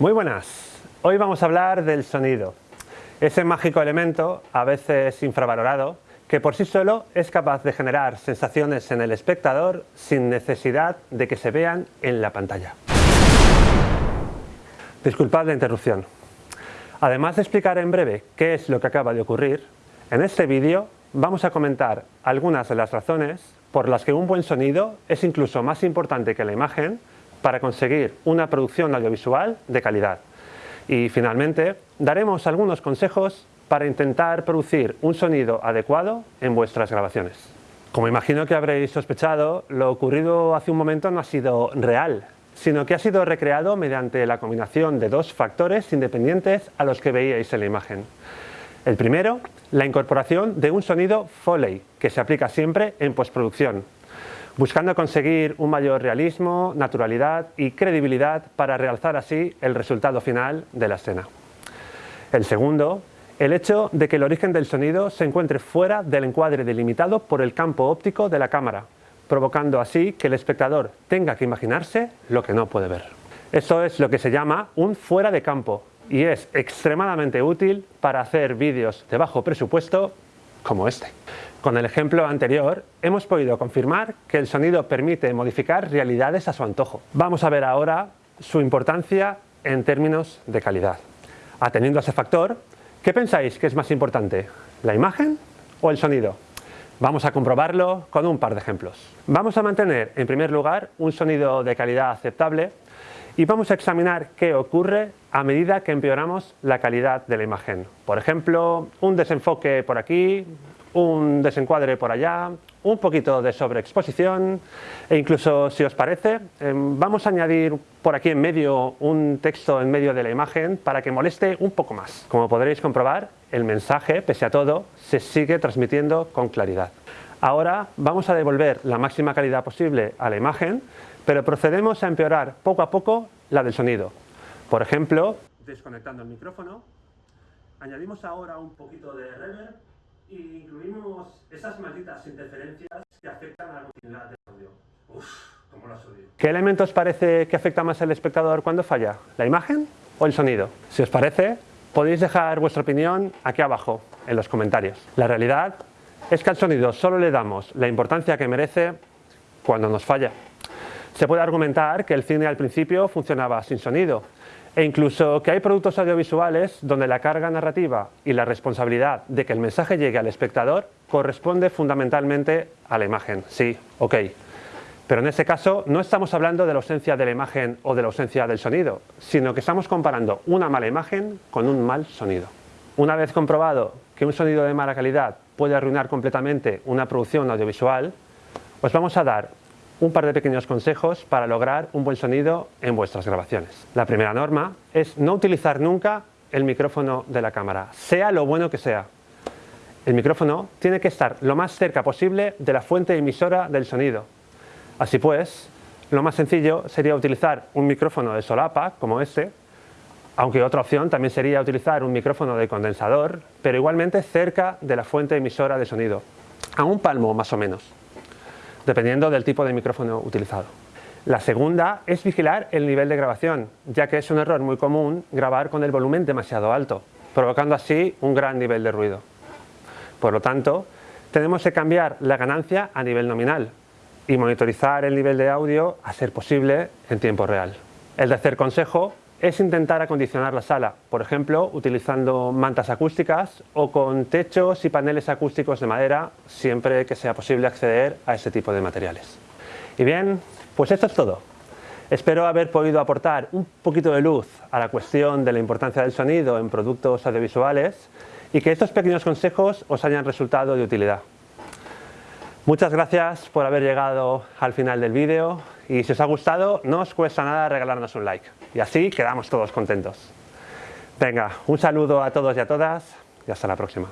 Muy buenas, hoy vamos a hablar del sonido, ese mágico elemento, a veces infravalorado, que por sí solo es capaz de generar sensaciones en el espectador sin necesidad de que se vean en la pantalla. Disculpad la interrupción. Además de explicar en breve qué es lo que acaba de ocurrir, en este vídeo vamos a comentar algunas de las razones por las que un buen sonido es incluso más importante que la imagen para conseguir una producción audiovisual de calidad. Y finalmente, daremos algunos consejos para intentar producir un sonido adecuado en vuestras grabaciones. Como imagino que habréis sospechado, lo ocurrido hace un momento no ha sido real, sino que ha sido recreado mediante la combinación de dos factores independientes a los que veíais en la imagen. El primero, la incorporación de un sonido Foley, que se aplica siempre en postproducción, buscando conseguir un mayor realismo, naturalidad y credibilidad para realzar así el resultado final de la escena. El segundo, el hecho de que el origen del sonido se encuentre fuera del encuadre delimitado por el campo óptico de la cámara, provocando así que el espectador tenga que imaginarse lo que no puede ver. Eso es lo que se llama un fuera de campo y es extremadamente útil para hacer vídeos de bajo presupuesto como este. Con el ejemplo anterior hemos podido confirmar que el sonido permite modificar realidades a su antojo. Vamos a ver ahora su importancia en términos de calidad. Atendiendo a ese factor, ¿qué pensáis que es más importante? ¿La imagen o el sonido? Vamos a comprobarlo con un par de ejemplos. Vamos a mantener en primer lugar un sonido de calidad aceptable y vamos a examinar qué ocurre a medida que empeoramos la calidad de la imagen. Por ejemplo, un desenfoque por aquí, un desencuadre por allá, un poquito de sobreexposición e incluso si os parece em, vamos a añadir por aquí en medio un texto en medio de la imagen para que moleste un poco más. Como podréis comprobar el mensaje pese a todo se sigue transmitiendo con claridad. Ahora vamos a devolver la máxima calidad posible a la imagen pero procedemos a empeorar poco a poco la del sonido. Por ejemplo, desconectando el micrófono, añadimos ahora un poquito de reverb y incluimos esas malditas interferencias que afectan a la continuidad del audio. Uf, cómo las odio. ¿Qué elementos parece que afecta más al espectador cuando falla? ¿La imagen o el sonido? Si os parece, podéis dejar vuestra opinión aquí abajo, en los comentarios. La realidad es que al sonido solo le damos la importancia que merece cuando nos falla. Se puede argumentar que el cine al principio funcionaba sin sonido, e incluso que hay productos audiovisuales donde la carga narrativa y la responsabilidad de que el mensaje llegue al espectador corresponde fundamentalmente a la imagen. Sí, ok. Pero en ese caso no estamos hablando de la ausencia de la imagen o de la ausencia del sonido, sino que estamos comparando una mala imagen con un mal sonido. Una vez comprobado que un sonido de mala calidad puede arruinar completamente una producción audiovisual, os vamos a dar un par de pequeños consejos para lograr un buen sonido en vuestras grabaciones. La primera norma es no utilizar nunca el micrófono de la cámara, sea lo bueno que sea. El micrófono tiene que estar lo más cerca posible de la fuente emisora del sonido. Así pues, lo más sencillo sería utilizar un micrófono de solapa, como este, aunque otra opción también sería utilizar un micrófono de condensador, pero igualmente cerca de la fuente emisora de sonido, a un palmo más o menos dependiendo del tipo de micrófono utilizado. La segunda es vigilar el nivel de grabación, ya que es un error muy común grabar con el volumen demasiado alto, provocando así un gran nivel de ruido. Por lo tanto, tenemos que cambiar la ganancia a nivel nominal y monitorizar el nivel de audio a ser posible en tiempo real. El tercer consejo es intentar acondicionar la sala, por ejemplo, utilizando mantas acústicas o con techos y paneles acústicos de madera, siempre que sea posible acceder a ese tipo de materiales. Y bien, pues esto es todo. Espero haber podido aportar un poquito de luz a la cuestión de la importancia del sonido en productos audiovisuales y que estos pequeños consejos os hayan resultado de utilidad. Muchas gracias por haber llegado al final del vídeo y si os ha gustado no os cuesta nada regalarnos un like y así quedamos todos contentos. Venga, un saludo a todos y a todas y hasta la próxima.